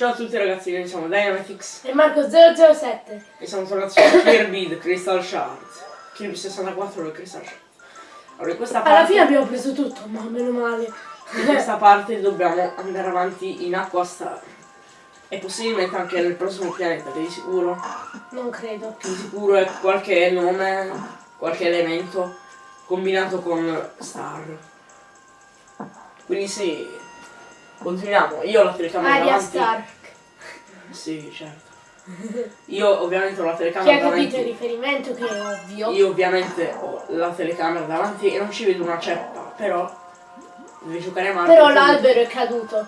Ciao a tutti ragazzi, noi siamo Dynamitix E Marco 007. e siamo tornati su Kirby The Crystal Shards. Kirby 64 The Crystal Shards. Allora in questa Alla parte, fine abbiamo preso tutto, ma meno male. in questa parte dobbiamo andare avanti in acqua star. E possibilmente anche nel prossimo pianeta, che di sicuro, Non credo. che di sicuro è qualche nome, qualche elemento combinato con star. Quindi sì, continuiamo. Io ho la telecamera Aria davanti. Stark. Sì, certo. Io ovviamente ho la Chi telecamera ha capito il davanti. riferimento che è ovvio. Io ovviamente ho la telecamera davanti e non ci vedo una ceppa, però devi giocare Mario. Però l'albero è caduto.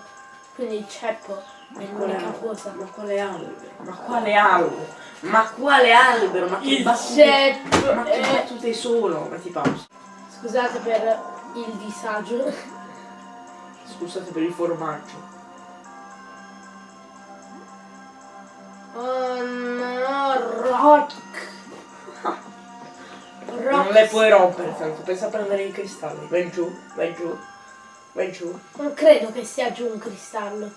Quindi il ceppo è Ma l'unica cosa. Ma quale albero? Ma quale albero? Ma quale albero? Ma che battute? ceppo. Ma che battute sono? Metti pausa. Scusate per il disagio. Scusate per il formaggio. Oh rock. Non le puoi rompere tanto, pensa a prendere i cristalli. Vai giù, vai giù, vai giù. Non credo che sia giù un cristallo.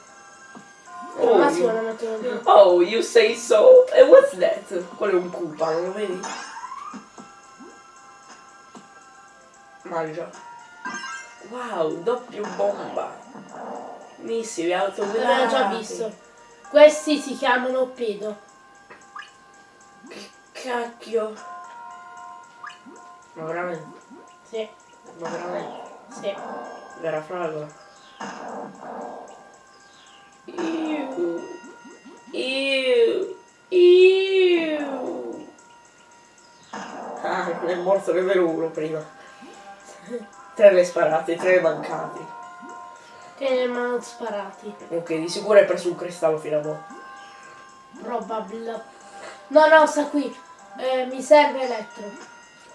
Oh, massimo you-. Oh, you say so? E what's that? Quello è un Koopa, non lo vedi? Mangia. Wow, doppio bomba. Missili autovelati. L'abbiamo già visto. Questi si chiamano pedo. Che cacchio. Ma veramente? Sì, Ma veramente? sì. Vera fragola. Iu. Iu. Iu. Ah, è morto livello 1 prima. Tre le sparate, tre mancati. Che ne hanno sparati. Ok, di sicuro hai preso un cristallo fino a mo'. Probabile. No, no, sta qui. Eh, mi serve elettro.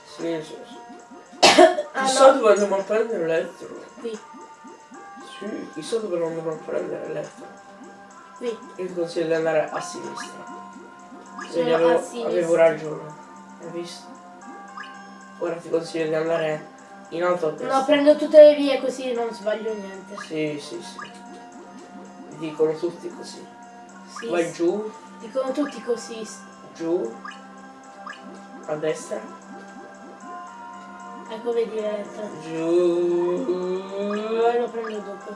Sì, sì, sì. Ah Chissà no, dove andiamo a prendere l'elettro. qui, Sì, chissà dove non andremo a prendere l'elettro. qui. Io ti consiglio di andare a sinistra. Vedi, avevo, avevo ragione. Hai visto? Ora ti consiglio di andare in alto a. No, prendo tutte le vie così non sbaglio niente. Sì, sì, sì. Dicono tutti così. Sì, Vai sì. giù, Dicono tutti così. giù, a destra, Ecco, vedi l'elettro. giù, Poi lo prendo dopo.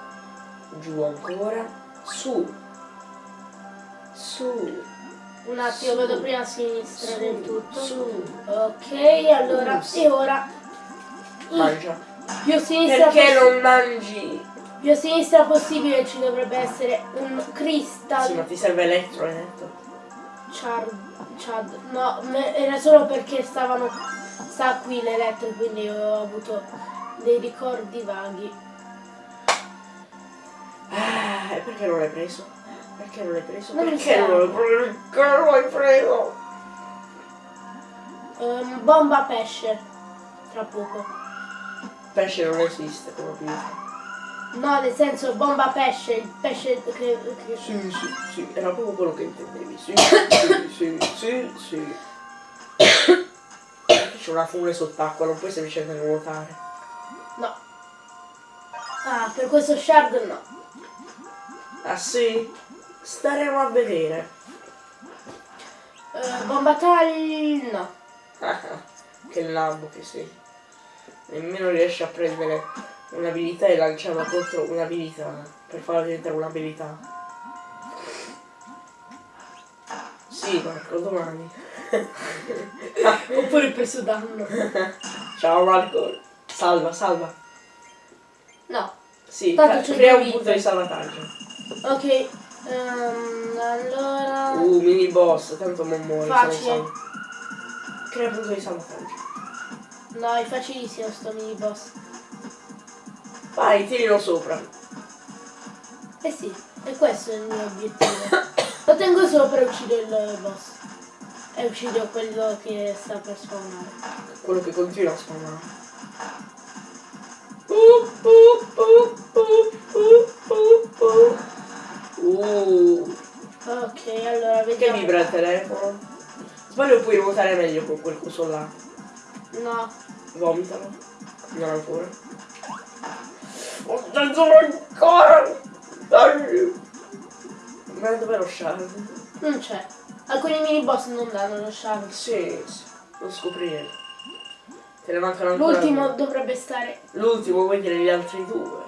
giù ancora, su, su, Un attimo, Su. vedo prima a sinistra su, del tutto. su. Ok, allora, Su. e ora Mangia. più a sinistra, Perché non mangi? più a sinistra possibile ci dovrebbe essere un crystal Sì, ma ti serve elettro, hai detto. chard, chad. No, era solo perché stavano sta qui l'elettro, quindi ho avuto dei ricordi vaghi. Ah, e perché non l'hai preso? Perché non l'hai preso? Non perché non l'hai preso? Perché non l'hai preso? Ehm, bomba pesce. Tra poco. Pesce non esiste vita. No, nel senso bomba pesce, il pesce che, che- Sì, sì, sì, era proprio quello che intendevi. Sì, sì, sì, sì, sì. C'è una fune sott'acqua, non puoi semplicemente nuotare. No. Ah, per questo shard no. Ah sì? Staremo a vedere. Eh, bomba tagli no. che lambo che sei. Nemmeno riesci a prendere un'abilità e lanciarla contro un'abilità. Per farla diventare un'abilità. Sì, Marco, domani. Oppure preso danno. Ciao Marco. Salva, salva. No. Sì, Tanto crea un punto di salvataggio. Ok. ehm, allora. Uh, mini boss, tanto non muori. se non Facile. Crea un punto di salvataggio. No, è facilissimo sto mini boss. Vai, tirilo sopra. Eh sì, e questo è il mio obiettivo. Lo tengo solo per uccidere il boss. E uccido quello che sta per spawnare. Quello che continua a spawnare. Uh, Ok, allora che vediamo. vibra il telefono? Sbaglio puoi nuotare meglio con quel coso là. No. Vomitalo. Non ancora. Oh, non sono ancora! Dai! Ma dov'è lo shard? Non c'è. Alcuni mini boss non danno lo shard. Sì, sì, lo scopriremo. Te ne mancano ancora L'ultimo dovrebbe stare. L'ultimo vuoi dire gli altri due?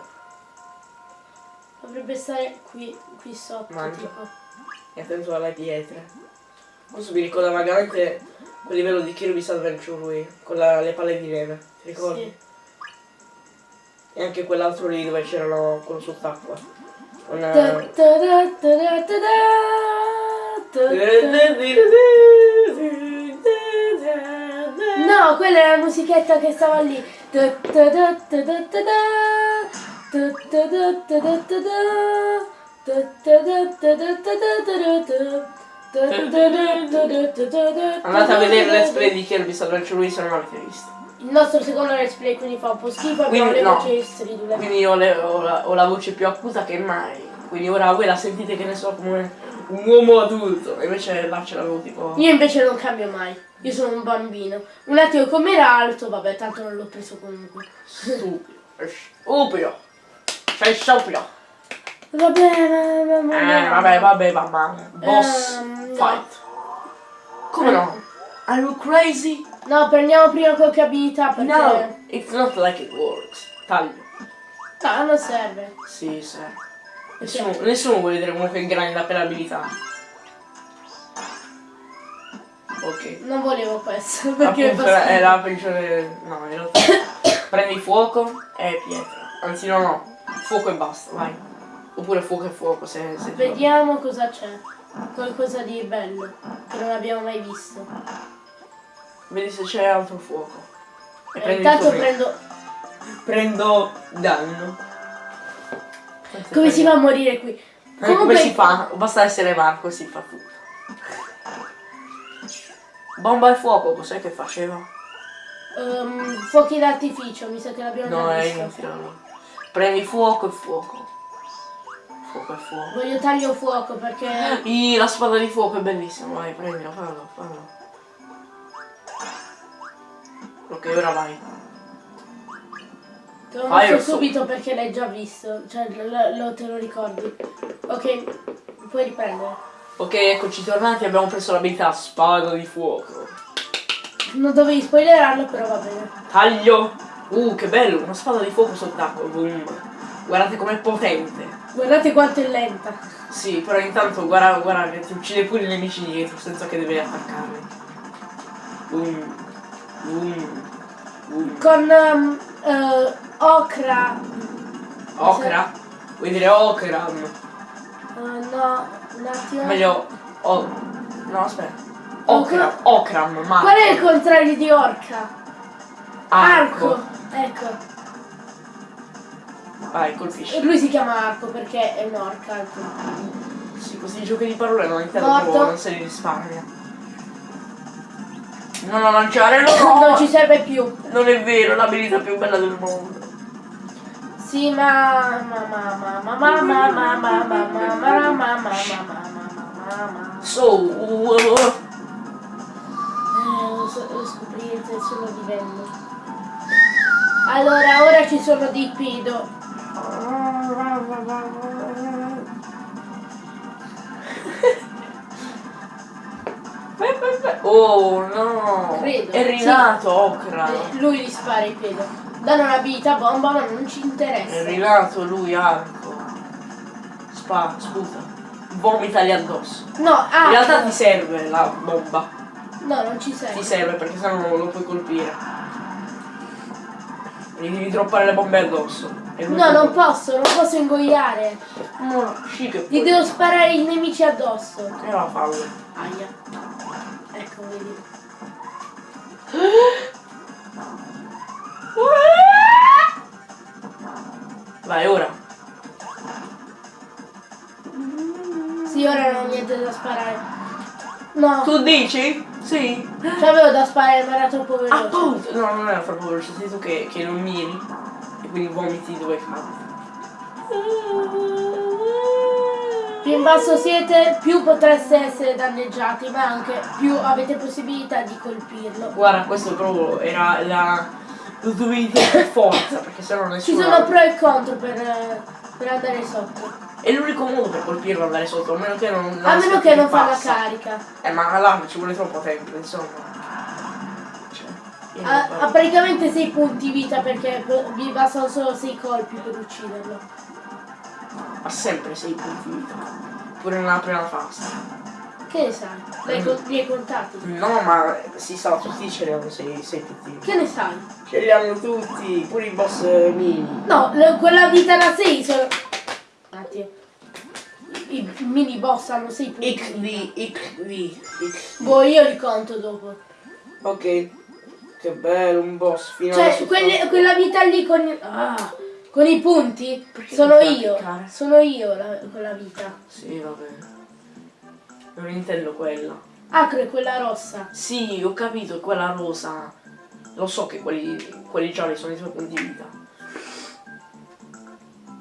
Dovrebbe stare qui, qui sotto. Mangia. Tipo. E attento alle pietre. Questo mi ricorda vagamente quel livello di Kirby's Adventure Wii, con la- le palle di neve, ti ricordi? Sì. E anche quell'altro lì dove c'erano quello sott'acqua. Con, Ta- ta- ta- No, quella è la musichetta che stava lì. Andate a vedere let's play di Kirby's Adventure Wii se non l'avete visto. Il nostro secondo let's play quindi fa un po' schifo abbiamo Quindi le no. voci stridule. Quindi ho, le- ho la, ho la voce più acuta che mai. Quindi ora voi la sentite che ne so come un uomo adulto. E invece là ce l'avevo tipo. Io invece non cambio mai. Io sono un bambino. Un attimo com'era alto, vabbè, tanto non l'ho preso comunque. Stupido. Stupido. Sei stupido. Vabbè, ma, Eh, vabbè, vabbè, mamma. Boss no. fight. Come no? Are you crazy? No, prendiamo prima qualche abilità perché... No, it's not like it works. Taglio. No, non serve. Sì, sì. Nessuno, nessuno vuole vedere comunque grande per abilità. Ok. Non volevo questo perché Appunto è schifo. la peggiore. No, in realtà. Prendi fuoco e pietra. Anzi no no. Fuoco e basta, vai. Oppure fuoco e fuoco se. se Vediamo cosa c'è. Qualcosa di bello che non abbiamo mai visto. Vedi se c'è altro fuoco. E Eh, intanto prendo... Prendo danno. Come si fa a morire qui? Eh, come si fa? Basta essere Marco, si fa tutto. Bomba e fuoco, cos'è che faceva? Ehm, fuochi d'artificio, mi sa che l'abbiamo No, già è visto. inutile allora. Prendi fuoco e fuoco. Fuoco e fuoco. Voglio taglio fuoco perché... Ih, la spada di fuoco è bellissima, vai, prendila, fallo, fallo. Ok, ora vai. Te lo mostro subito perché l'hai già visto, cioè lo, lo- te lo ricordi. Ok, puoi riprendere. Ok, eccoci tornati, abbiamo preso l'abilità spada di fuoco. Non dovevi spoilerarlo, però va bene. Taglio! Uh, che bello, una spada di fuoco sott'acqua. Guardate com'è potente. Guardate quanto è lenta. Sì, però intanto guarda, guarda che ti uccide pure i nemici dietro senza che devi attaccarli. Boom. Boom. Boom. Con um, eh, Okra. Okra? Vuoi dire Okram? Eh, no, un attimo. Meglio. Oh. No, aspetta. Okram. Okram, ma. Qual è il contrario di Orca? Arco. Ecco. Vai, colpisci. Lui si chiama Arco perché è un'orca. ecco. Sì, questi giochi di parole non proprio, non se li risparmia. Non lanciare, no, Non no! ci serve più. Non è vero, l'abilità più bella del mondo. Sì, ma ma ma ma ma ma ma ma ma ma ma ma ma ma ma ma ma So, uh, uh, Eh, lo Allora, ora ci sono di Pido. Oh no! Credo, È rinato Okra! Eh, Lui gli spara il pedo. Danno un'abilità bomba, ma non ci È interessa. rinato lui, arco. Spa, sputa. Vomitali addosso. No, ah, In realtà ti serve la bomba. no, non ci Ti serve. serve perché sennò non lo puoi colpire. Gli devi droppare le bombe addosso. No, ti- non posso, non posso ingoiare. No, sì che Gli puoi. devo sparare i nemici addosso. E la fallo. Aia. Ecco, vedi. Vai, ora. Sì, ora non ho niente da sparare. No, Tu dici? Sì. c'avevo da sparare, ma era troppo veloce. Appunto. No, non era troppo veloce, sei tu che, che non miri. E quindi vomiti dove cadi. Più in basso siete, più potreste essere danneggiati, ma anche più avete possibilità di colpirlo. Guarda, questo proprio era la. Lo dovevi dire per forza, perché sennò Ci nessuno. sono pro e contro per, eh, per andare sotto. È l'unico modo per colpirlo andare sotto, a meno che non. A meno che non fa la carica. Eh, ma là ci vuole troppo tempo, insomma. Cioè, Ha, parlo. ha praticamente 6 punti vita perché vi bastano solo 6 colpi per ucciderlo. ha sempre 6 punti vita. Pure nella prima fase. Che ne sai? L'hai con- li hai contati? No, ma si sa, tutti ce li hanno 6 punti. Che ne sai? Ce li hanno tutti, pure i boss eh, mini. No, quella vita da 6 sono... Un attimo. I, i mini boss hanno 6 punti. XD, XD, XD. Boh, io li conto dopo. Ok. Che bello, un boss finale. Cioè, quelle- quella vita lì con, ah, con i punti Perché sono io. cliccare? Sono io la, quella vita. Sì, va bene. Non intendo quella. È quella rossa. Sì, ho capito, quella rosa. Lo so che quelli, quelli gialli sono i tuoi punti vita.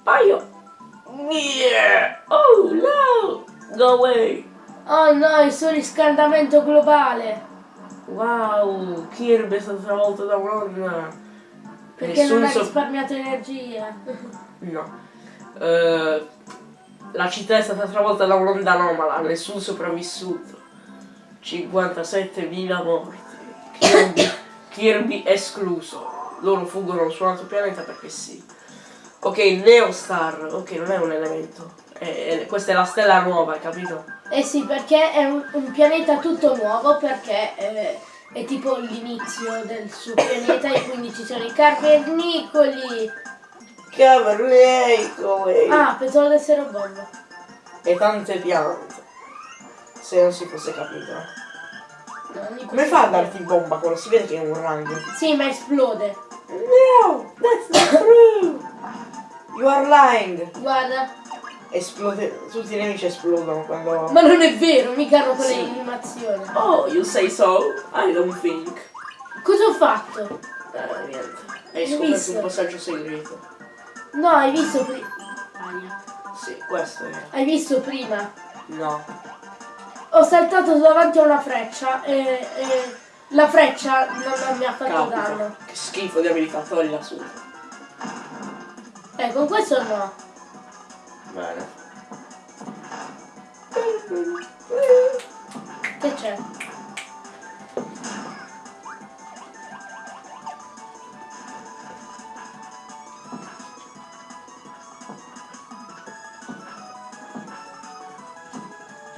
Paio. Yeah. Oh no! Go away! Oh no, il surriscaldamento globale. Wow, Kirby è stato travolto da un'onda. Perché Nessun non ha risparmiato energia. No. Eh, la città è stata travolta da un'onda anomala, nessun sopravvissuto. 57.000 morti. Kirby, Kirby escluso. Loro fuggono su un altro pianeta perché sì. Ok, Neostar. Ok, non è un elemento. È- è- questa è la stella nuova, hai capito? Eh sì, perché è un, un pianeta tutto nuovo, perché eh, è tipo l'inizio del suo pianeta e quindi ci sono i cavernicoli. Cavernicoli! Ah, pensavo di essere un bomba. E tante piante. Se non si fosse capito. Come fa a darti bomba quando si vede che è un rango? Sì, ma esplode. No, that's not true. You are lying. Guarda. Esplode, tutti i nemici esplodono quando. Ma non è vero, mica hanno quelle Sì. animazioni. Oh, you say so? I don't think. Cosa ho fatto? Eh, niente. Hai scoperto visto? un passaggio segreto. No, hai visto prima. Sì, questo è. Hai visto prima? No. Ho saltato davanti a una freccia e, e la freccia non, mi ha fatto danno. Capita. Che schifo di abilità, toglila su. Eh, con questo no. Bene. Che c'è?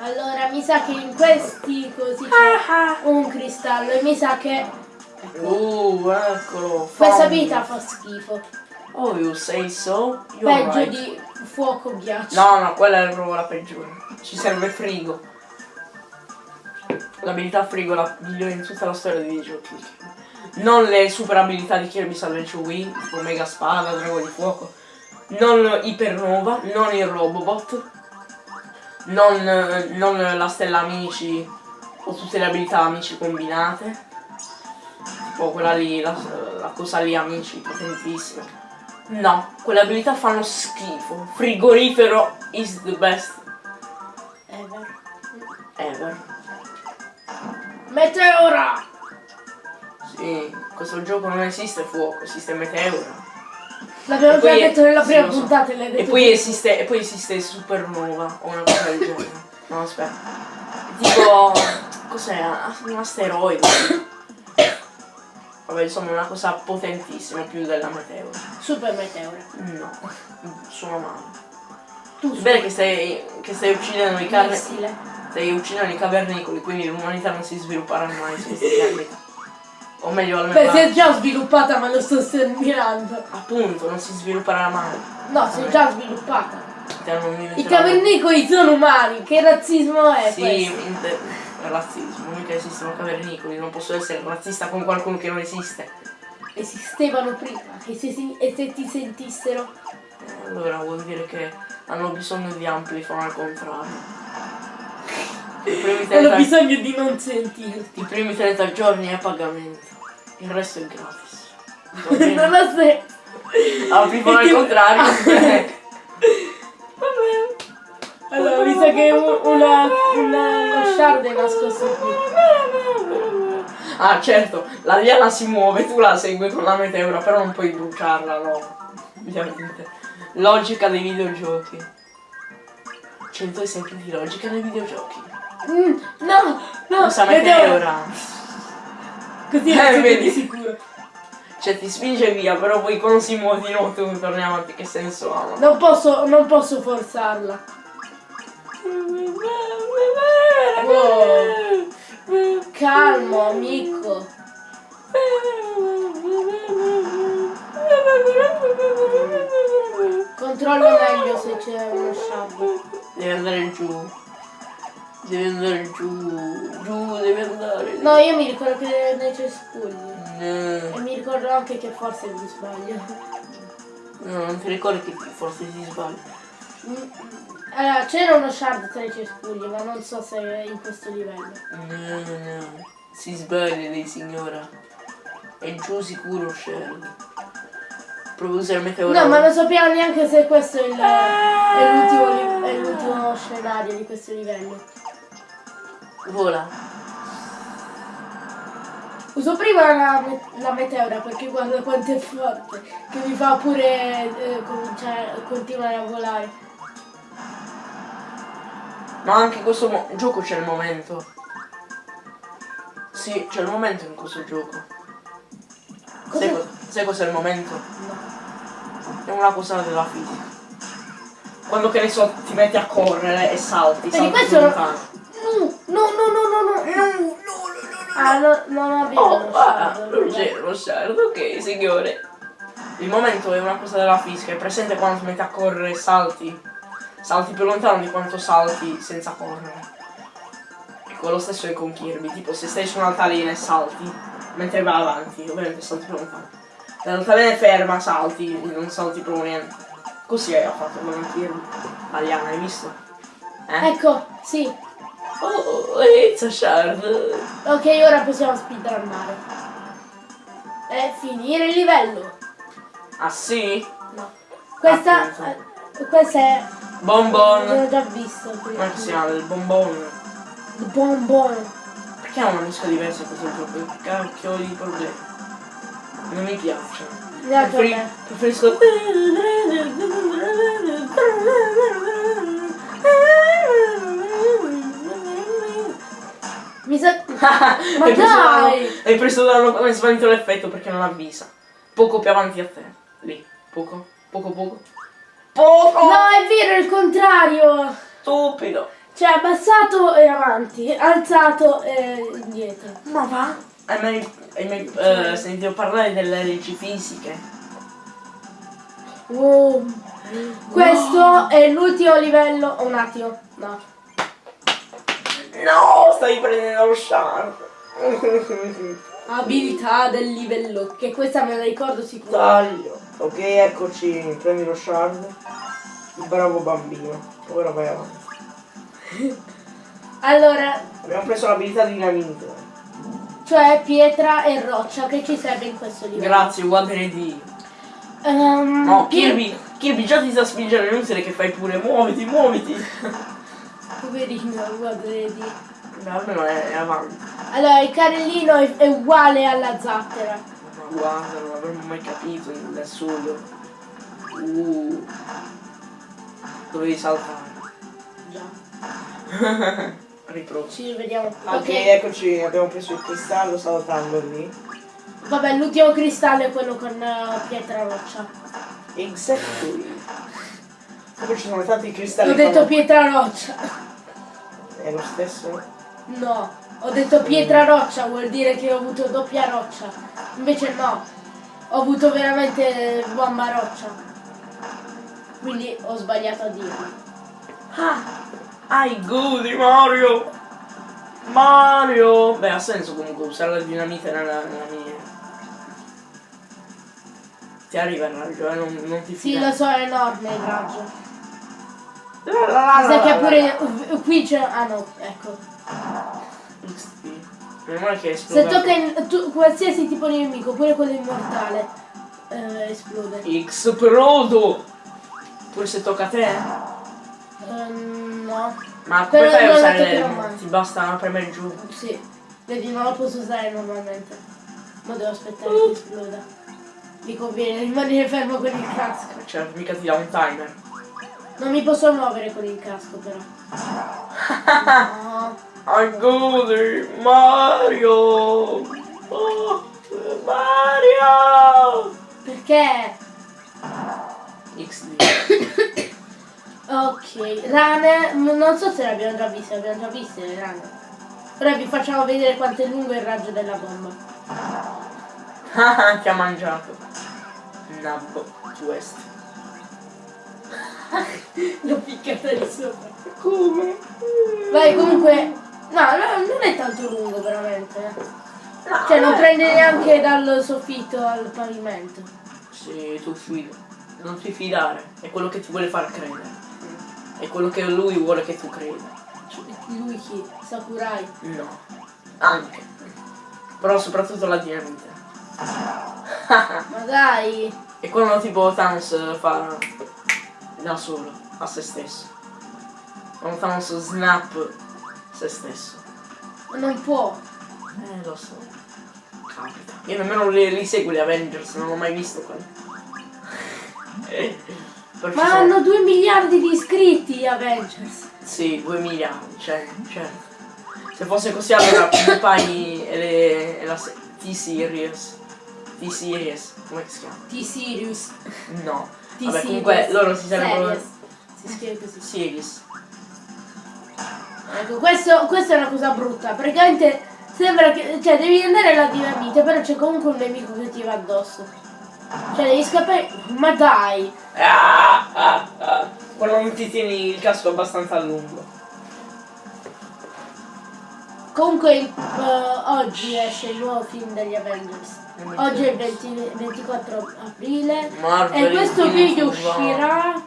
Allora, mi sa che in questi così c'è un cristallo e mi sa che Uh, eccolo. questa Found. vita fa schifo. Oh, you say so? You're Peggio right. di fuoco ghiaccio. No, no, quella è proprio la peggiore. Ci serve frigo. L'abilità frigo la migliore in tutta la storia dei videogiochi. Non le super abilità di Kirby Salvage Wii, tipo Mega Spada, Drago di Fuoco. Non Ipernova, non il Robobot. Non, non la stella amici o tutte le abilità amici combinate. Tipo quella lì, la, la cosa lì amici, potentissima. No, quelle abilità fanno schifo. Frigorifero is the best Ever. ever. Meteora! Sì, questo gioco non esiste fuoco, esiste meteora. L'abbiamo già detto nella sì, prima so. puntata e detto E poi esiste, e poi esiste supernova o una cosa del genere. No, aspetta. Tipo. Cos'è? Un asteroide. Vabbè, insomma, una cosa potentissima più della meteora. Super meteora. No, suona male. Tu vero che stai, che stai uccidendo i missile. Stai uccidendo i cavernicoli, quindi l'umanità non si svilupperà mai su questi pianeti. O meglio, almeno. Beh, si è già sviluppata ma lo sto sterminando. Appunto, non si svilupperà mai. No, si è già sviluppata. I cavernicoli sono umani, che razzismo è Sì, questo? È razzismo, mica esistono cavernicoli, non posso essere razzista con qualcuno che non esiste. Esistevano prima, e se, si- e se ti sentissero? Eh, Allora vuol dire che hanno bisogno di Amplifon al contrario. Hanno 30, bisogno di non sentirti. I primi 30 giorni è a pagamento, il resto è gratis. Non ha senso. Amplifon al contrario. Allora, mi sa che un- una, una, una shard è nascosto qui. Ah certo, la liana si muove, tu la segui con la meteora, però non puoi bruciarla, no. Ovviamente. Logica dei videogiochi. 100 esempi di logica nei videogiochi. Mm, no, no, vedevo- meteora? Così Eh, vedi. di sicuro. Cioè ti spinge via, però poi con si muove di nuovo tu torni avanti, che senso ha? Non posso, non posso forzarla. Calmo, amico. Controllo meglio se c'è uno shard. Devi andare giù. Devi andare giù. Giù, devi andare. No, io mi ricordo che nei cespugli. No, E mi ricordo anche che forse mi sbaglio. no, non ti ricordi che forse si sbaglia. Mm, Allora, c'era uno shard tra i cespugli, ma non so se è in questo livello. No, no. Si sbaglia lei signora. È giù sicuro Shell. Prova a usare il meteoro. No, ma non sappiamo neanche se questo è l'ultimo, li- è l'ultimo scenario di questo livello. Vola. Uso prima la, la meteora perché guarda quanto è forte, che mi fa pure eh, cominciare, continuare a volare. Ma anche in questo gioco c'è il momento. Sì, c'è il momento in questo gioco. Cosa- Sai, co- sai cos'è il momento? No. È una cosa della fisica. Quando che ne so ti metti a correre e salti, Vedi, salti questo più non- lontano. No, no, no, no, no, no. Ah, no, non avevo Oh, lo ah, lo shard, ok signore. Il momento è una cosa della fisica, è presente quando ti metti a correre e salti. Salti più lontano di quanto salti senza correre. Ecco, lo stesso è con Kirby, tipo se stai su un'altalena e salti, mentre vai avanti, ovviamente salti più lontano. Se l'altalena è ferma, salti, non salti proprio niente. Così ha fatto con Kirby. Aliana, hai visto? Eh? Ecco, sì. Oh, it's a shard. Ok, ora possiamo speedrunnare. E finire il livello. Ah sì? No. Questa, eh, questa è... Bonbon. L'ho già visto. prima. Come si chiama? Il bonbon. Bonbon. Perché ha una musica diversa questo gioco? Che cacchio di problemi. Non mi piace. Preferi- preferisco. Mi sa... Ma dai! Hai preso danno come svanito l'effetto perché non avvisa. Poco più avanti a te. Lì. Poco. Poco poco. Poco! No, è vero, è il contrario. Stupido. Cioè, abbassato e avanti, alzato e indietro. Ma va? Hai mai, hai mai eh, sentito parlare delle leggi fisiche? Wow. Questo è l'ultimo livello. Un attimo, no. No, stai prendendo lo shard. Abilità del livello, che questa me la ricordo sicuro. Taglio. Ok, eccoci, prendi lo shard. Bravo bambino. Ora vai avanti. Allora, Abbiamo preso l'abilità di dinamite. cioè pietra e roccia che ci serve in questo livello. Grazie, guardare di. Ehm, No, Kirby, Kirby già ti sta spingendo, è inutile che fai pure, muoviti, muoviti. Poverino, guarda, vedi. Beh, almeno è, è avanti. Allora, il carrellino è, è uguale alla zattera. Guarda, non avremmo mai capito da solo. Uh. Dovevi saltare. Già. Riprovo. Ci rivediamo. Ok, Ok. eccoci, abbiamo preso il cristallo saltando lì. Vabbè, l'ultimo cristallo è quello con eh, pietra roccia. Exactly. Poi ci sono tanti cristalli. Ho detto con- pietra roccia. È lo stesso? No, ho detto pietra roccia, vuol dire che ho avuto doppia roccia. Invece no, ho avuto veramente bomba roccia. Quindi ho sbagliato a dirlo. Ah! Ai gudi Mario! Mario! Beh, ha senso comunque usare la dinamite nella, nella mia. Ti arriva il raggio, eh? Non, non ti Sì, fidare. lo so, è enorme il raggio. La, la, la, Mi sa la, che pure qui c'è. Ah no, ecco. XP. Meno male che è Se tocca in, tu, qualsiasi tipo di nemico, pure quello immortale, eh, esplode. X Prodo! Pure se tocca a te? Ehm, no. Ma Però come fai a non usare le... Ti basta premere giù. Sì. Vedi, non lo posso usare normalmente. Ma devo aspettare Uh. che esploda. Mi conviene rimanere fermo con il casco. Cioè, mica ti dà un timer. Non mi posso muovere con il casco però. No. I'm good, Mario! Oh, Mario! Perché? XD. Ok, rane, non so se le abbiamo già viste, abbiamo già viste le rane. Ora vi facciamo vedere quanto è lungo il raggio della bomba. Ah, Ti ha mangiato. Nabbo, West. L'ho piccata di sopra. Come? Vai, comunque... No, no, non è tanto lungo veramente. No, Cioè, non eh. prende neanche dal soffitto al pavimento. Sì, tu fida. Non ti fidare. È quello che ti vuole far credere. È quello che lui vuole che tu creda. Lui chi? Sakurai. No. Anche. Però soprattutto la dinamite. Ma dai! E quando tipo Thanos fa da solo, a se stesso. Quando Thanos snap se stesso. Non può. Eh, lo so. Capita. Io nemmeno li, li seguo gli Avengers, non ho mai visto ci Ma sono- hanno 2 miliardi di iscritti gli Avengers. Sì, 2 miliardi, cioè, certo. Se fosse così allora PewDiePie e, e la se- T-Series. T-Series, come si chiama? T-Sirius. No. Vabbè, comunque loro si sarebbero... Si scrive così. Series. Ecco, questo, questa è una cosa brutta. Praticamente sembra che. Cioè, devi andare alla dinamite, però c'è comunque un nemico che ti va addosso. Cioè, devi scappare. Ma dai! Ah, ah, ah. Quando non ti tieni il casco abbastanza a lungo. Comunque eh, oggi esce il nuovo film degli Avengers. Oggi è il 20 24 aprile. Marvel E questo video uscirà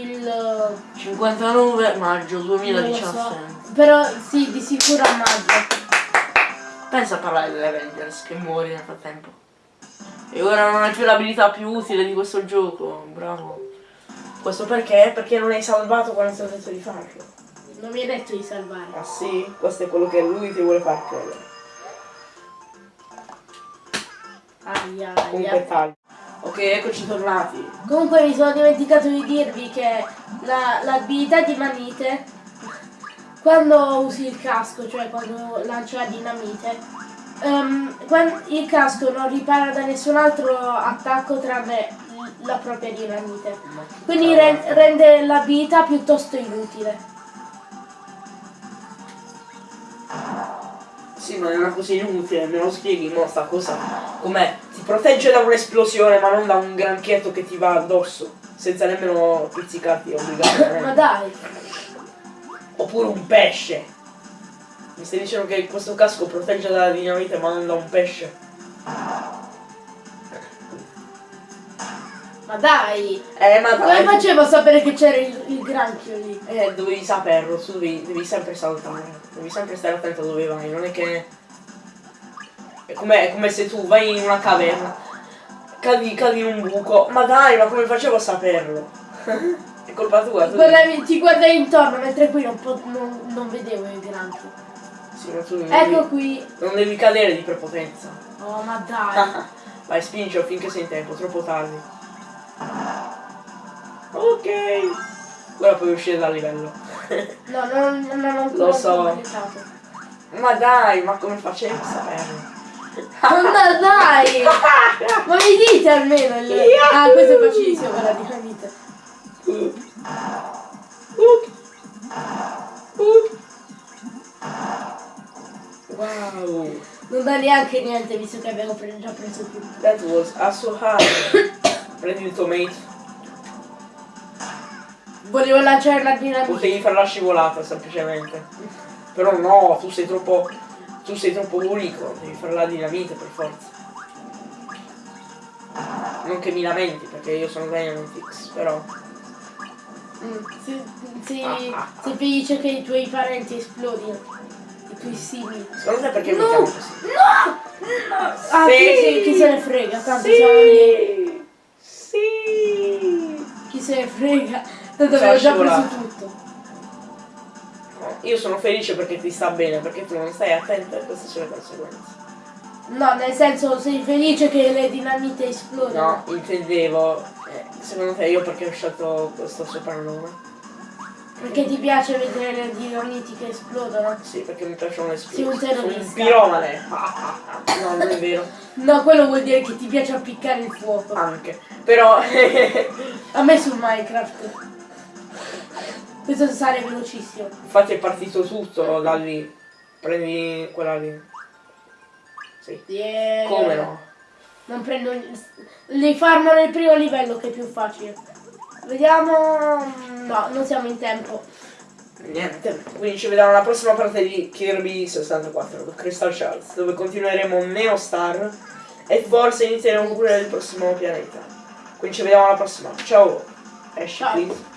il. eh, 59 maggio non lo 2017. so. Però sì, di sicuro a maggio. Pensa a parlare degli Avengers che muori nel frattempo. E ora non hai più l'abilità più utile di questo gioco, bravo. Questo perché? Perché non hai salvato quando ti ho detto di farlo. Non mi hai detto di salvare. Ah sì? Questo è quello che lui ti vuole far credere. Aia, Comunque aia. taglio. Ok, eccoci tornati. Comunque mi sono dimenticato di dirvi che la- l'abilità di Manite, quando usi il casco, cioè quando lancia la dinamite, quan- il casco non ripara da nessun altro attacco tranne la propria dinamite. Quindi ren- rende l'abilità piuttosto inutile. Sì, non è una cosa inutile, me lo spieghi mo sta cosa. Com'è? Ti protegge da un'esplosione ma non da un granchietto che ti va addosso. Senza nemmeno pizzicarti Ma obbligatoriamente. dai, Oppure un pesce. Mi stai dicendo che questo casco protegge dalla dinamite ma non da un pesce? Ma dai! Eh ma Come dai. facevo a sapere che c'era il, il granchio lì? Eh, dovevi saperlo, tu devi, devi sempre saltare, devi sempre stare attento dove vai, non è che... È come, è come se tu vai in una caverna, cadi, cadi in un buco, ma dai, ma come facevo a saperlo? è colpa tua, tu. Guardavi- ti guardai intorno mentre qui non, non- non vedevo il granchio. Sì, ma tu non Ecco devi, qui. non devi cadere di prepotenza. Oh ma dai. vai, spingilo finché sei in tempo, troppo tardi. Ok, ora puoi uscire dal livello. No, non, non ho ancora Lo so. ma dai, ma come facevo a saperlo? Ma dai! Ma mi dite almeno il... Ah, questo è facilissimo per la dinamite. Wow, Non dà neanche niente visto che abbiamo già preso tutto. that was so hard. Prendi il tomato. Volevo lanciare la dinamite. Potevi fare la scivolata semplicemente. Però no, tu sei troppo. Tu sei troppo unico, devi fare la dinamite per forza. Non che mi lamenti, perché io sono Dynamitix, però. Mm, Sei, sei- Ah, ah, sei felice che i tuoi parenti esplodino. I tuoi simili. Secondo te perché mi No! chiamo così? No! Ah, Sì! chi, se- chi se ne frega? Tanto siamo lì. Sì! Sì! Chi se ne frega? Tanto avevo già preso tutto. Io sono felice perché ti sta bene, perché tu non stai attento e queste sono le conseguenze. No, nel senso sei felice che le dinamite esplodono. No, intendevo Eh, secondo te io perché ho scelto questo soprannome? Perché ti piace vedere le dinamiti che esplodono? Sì, perché mi piacciono le Sì, un. Sono un terrorista. piromane. No, non è vero. No, quello vuol dire che ti piace appiccare il fuoco. Anche. Però A me su Minecraft. Questo sale velocissimo. infatti è partito tutto da lì. Prendi quella lì. Sì. Yeah. Come no? Non prendo. Li farmo nel primo livello che è più facile. Vediamo. No, non siamo in tempo. Niente, quindi ci vediamo alla prossima parte di Kirby 64 Crystal Shards dove continueremo Neo Star e forse inizieremo pure il prossimo pianeta. Quindi ci vediamo alla prossima. Ciao! Esci, Ciao. please.